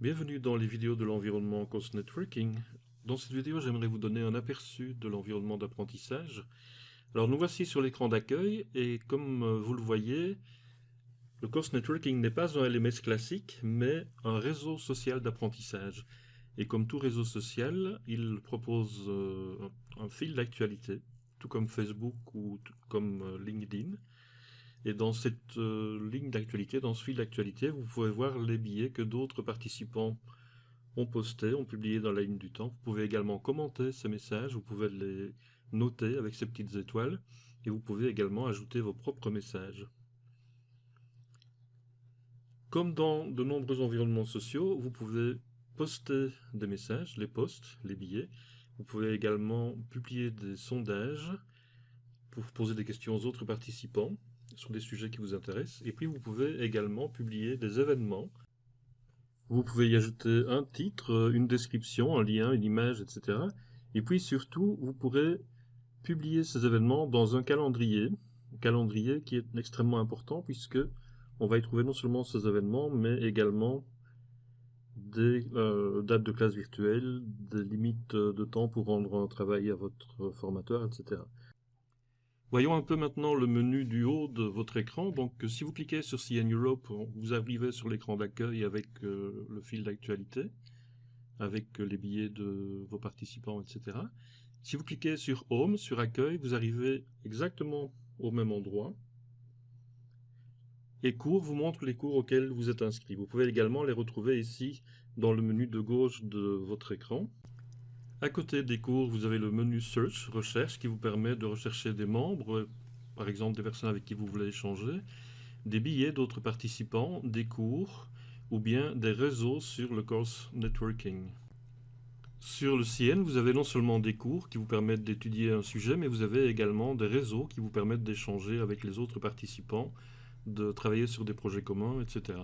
Bienvenue dans les vidéos de l'environnement Course Networking. Dans cette vidéo, j'aimerais vous donner un aperçu de l'environnement d'apprentissage. Alors nous voici sur l'écran d'accueil et comme euh, vous le voyez, le Course Networking n'est pas un LMS classique, mais un réseau social d'apprentissage. Et comme tout réseau social, il propose euh, un fil d'actualité, tout comme Facebook ou comme euh, LinkedIn. Et dans cette euh, ligne d'actualité, dans ce fil d'actualité, vous pouvez voir les billets que d'autres participants ont postés, ont publiés dans la ligne du temps. Vous pouvez également commenter ces messages, vous pouvez les noter avec ces petites étoiles, et vous pouvez également ajouter vos propres messages. Comme dans de nombreux environnements sociaux, vous pouvez poster des messages, les posts, les billets. Vous pouvez également publier des sondages pour poser des questions aux autres participants sur des sujets qui vous intéressent. Et puis vous pouvez également publier des événements. Vous pouvez y ajouter un titre, une description, un lien, une image, etc. Et puis surtout, vous pourrez publier ces événements dans un calendrier, un calendrier qui est extrêmement important puisque on va y trouver non seulement ces événements, mais également des euh, dates de classe virtuelle, des limites de temps pour rendre un travail à votre formateur, etc. Voyons un peu maintenant le menu du haut de votre écran. Donc, si vous cliquez sur CN Europe, vous arrivez sur l'écran d'accueil avec euh, le fil d'actualité, avec les billets de vos participants, etc. Si vous cliquez sur Home, sur Accueil, vous arrivez exactement au même endroit. Et Cours vous montre les cours auxquels vous êtes inscrit. Vous pouvez également les retrouver ici dans le menu de gauche de votre écran. À côté des cours, vous avez le menu Search, recherche, qui vous permet de rechercher des membres, par exemple des personnes avec qui vous voulez échanger, des billets d'autres participants, des cours, ou bien des réseaux sur le course networking. Sur le CN, vous avez non seulement des cours qui vous permettent d'étudier un sujet, mais vous avez également des réseaux qui vous permettent d'échanger avec les autres participants, de travailler sur des projets communs, etc.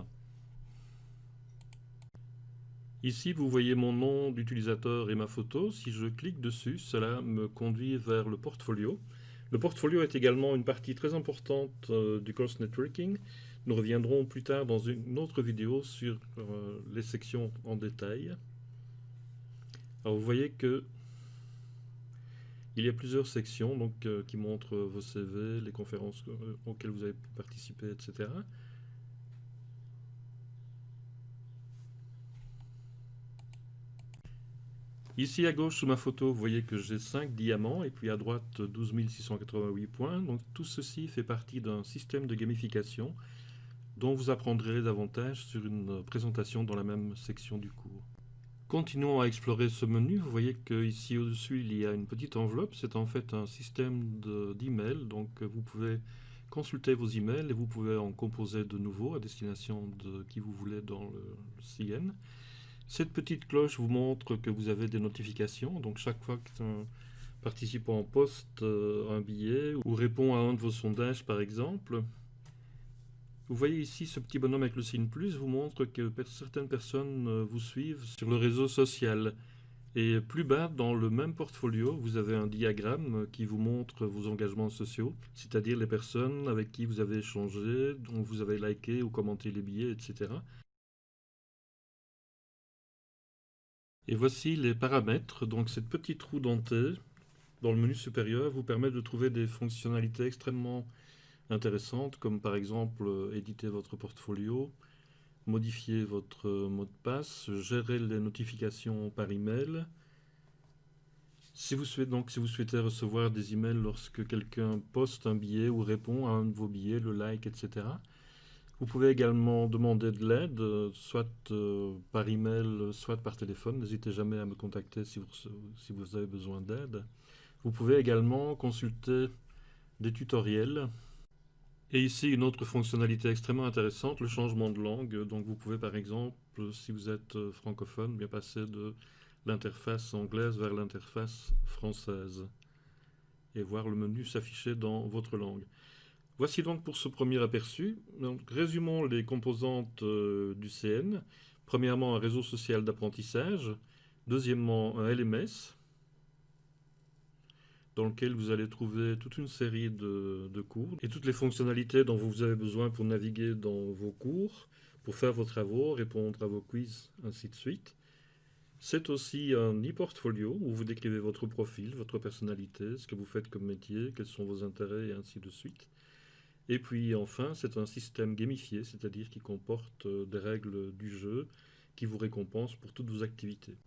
Ici, vous voyez mon nom d'utilisateur et ma photo. Si je clique dessus, cela me conduit vers le portfolio. Le portfolio est également une partie très importante euh, du course networking. Nous reviendrons plus tard dans une autre vidéo sur euh, les sections en détail. Alors vous voyez que il y a plusieurs sections donc, euh, qui montrent vos CV, les conférences auxquelles vous avez participé, etc. Ici à gauche sous ma photo, vous voyez que j'ai 5 diamants et puis à droite 12 688 points. Donc tout ceci fait partie d'un système de gamification dont vous apprendrez davantage sur une présentation dans la même section du cours. Continuons à explorer ce menu. Vous voyez qu'ici au-dessus, il y a une petite enveloppe. C'est en fait un système d'emails. donc vous pouvez consulter vos emails et vous pouvez en composer de nouveaux à destination de qui vous voulez dans le CN. Cette petite cloche vous montre que vous avez des notifications. Donc chaque fois qu'un participant poste euh, un billet ou répond à un de vos sondages par exemple, vous voyez ici ce petit bonhomme avec le signe plus vous montre que certaines personnes euh, vous suivent sur le réseau social. Et plus bas, dans le même portfolio, vous avez un diagramme qui vous montre vos engagements sociaux, c'est-à-dire les personnes avec qui vous avez échangé, dont vous avez liké ou commenté les billets, etc. Et voici les paramètres. Donc cette petite roue dentée dans le menu supérieur vous permet de trouver des fonctionnalités extrêmement intéressantes, comme par exemple euh, éditer votre portfolio, modifier votre mot de passe, gérer les notifications par email. Si vous souhaitez, donc, si vous souhaitez recevoir des emails lorsque quelqu'un poste un billet ou répond à un de vos billets, le like, etc. Vous pouvez également demander de l'aide, euh, soit euh, par email, soit par téléphone. N'hésitez jamais à me contacter si vous, avez besoin d'aide. Vous pouvez également consulter des tutoriels. Et ici, une autre fonctionnalité extrêmement intéressante, le changement de langue. Donc vous pouvez par exemple, si vous êtes euh, francophone, bien passer de l'interface anglaise vers l'interface française et voir le menu s'afficher dans votre langue. Voici donc pour ce premier aperçu. résumons les composantes euh, du CN. Premièrement, un réseau social d'apprentissage. Deuxièmement, un LMS, dans lequel vous allez trouver toute une série de, cours et toutes les fonctionnalités dont vous avez besoin pour naviguer dans vos cours, pour faire vos travaux, répondre à vos quiz, ainsi de suite. C'est aussi un e-portfolio où vous décrivez votre profil, votre personnalité, ce que vous faites comme métier, quels sont vos intérêts et ainsi de suite. Et puis enfin, c'est un système gamifié, c'est-à-dire qui comporte euh, des règles du jeu qui vous récompensent pour toutes vos activités.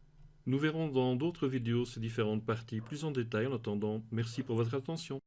Nous verrons dans d'autres vidéos ces différentes parties plus en détail. En attendant, merci pour votre attention.